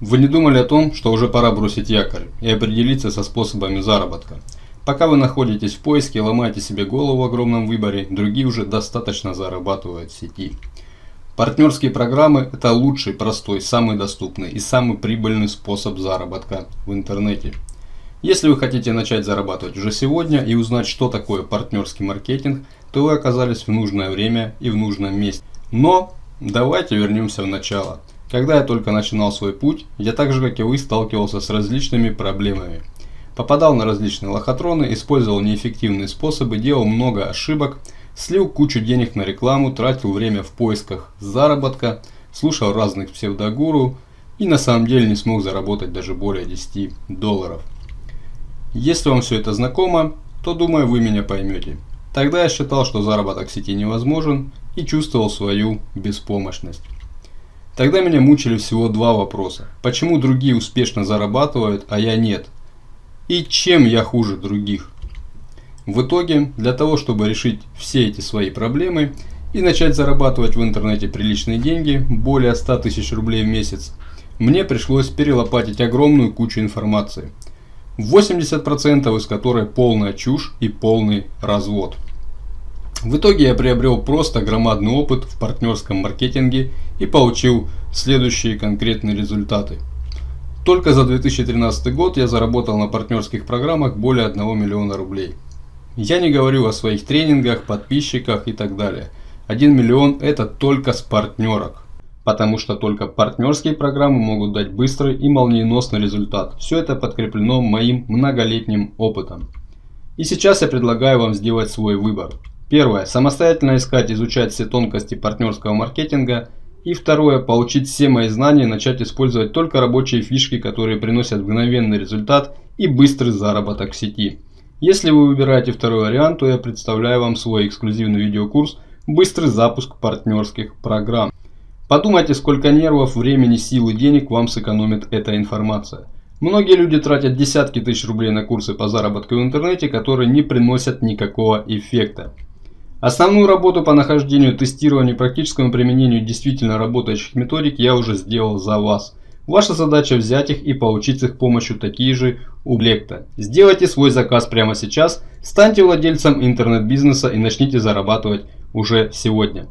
Вы не думали о том, что уже пора бросить якорь и определиться со способами заработка? Пока вы находитесь в поиске и ломаете себе голову в огромном выборе, другие уже достаточно зарабатывают в сети. Партнерские программы – это лучший, простой, самый доступный и самый прибыльный способ заработка в интернете. Если вы хотите начать зарабатывать уже сегодня и узнать, что такое партнерский маркетинг, то вы оказались в нужное время и в нужном месте. Но давайте вернемся в начало. Когда я только начинал свой путь, я так же как и вы сталкивался с различными проблемами. Попадал на различные лохотроны, использовал неэффективные способы, делал много ошибок, слил кучу денег на рекламу, тратил время в поисках заработка, слушал разных псевдогуру и на самом деле не смог заработать даже более 10 долларов. Если вам все это знакомо, то думаю вы меня поймете. Тогда я считал, что заработок в сети невозможен и чувствовал свою беспомощность. Тогда меня мучили всего два вопроса. Почему другие успешно зарабатывают, а я нет? И чем я хуже других? В итоге, для того, чтобы решить все эти свои проблемы и начать зарабатывать в интернете приличные деньги, более 100 тысяч рублей в месяц, мне пришлось перелопатить огромную кучу информации. 80% из которой полная чушь и полный развод. В итоге я приобрел просто громадный опыт в партнерском маркетинге и получил следующие конкретные результаты. Только за 2013 год я заработал на партнерских программах более 1 миллиона рублей. Я не говорю о своих тренингах, подписчиках и так далее. 1 миллион это только с партнерок. Потому что только партнерские программы могут дать быстрый и молниеносный результат. Все это подкреплено моим многолетним опытом. И сейчас я предлагаю вам сделать свой выбор. Первое. Самостоятельно искать, изучать все тонкости партнерского маркетинга. И второе. Получить все мои знания и начать использовать только рабочие фишки, которые приносят мгновенный результат и быстрый заработок в сети. Если вы выбираете второй вариант, то я представляю вам свой эксклюзивный видеокурс «Быстрый запуск партнерских программ». Подумайте, сколько нервов, времени, сил и денег вам сэкономит эта информация. Многие люди тратят десятки тысяч рублей на курсы по заработку в интернете, которые не приносят никакого эффекта. Основную работу по нахождению, тестированию и практическому применению действительно работающих методик я уже сделал за вас. Ваша задача взять их и получить с их помощью такие же уплекта. Сделайте свой заказ прямо сейчас, станьте владельцем интернет-бизнеса и начните зарабатывать уже сегодня.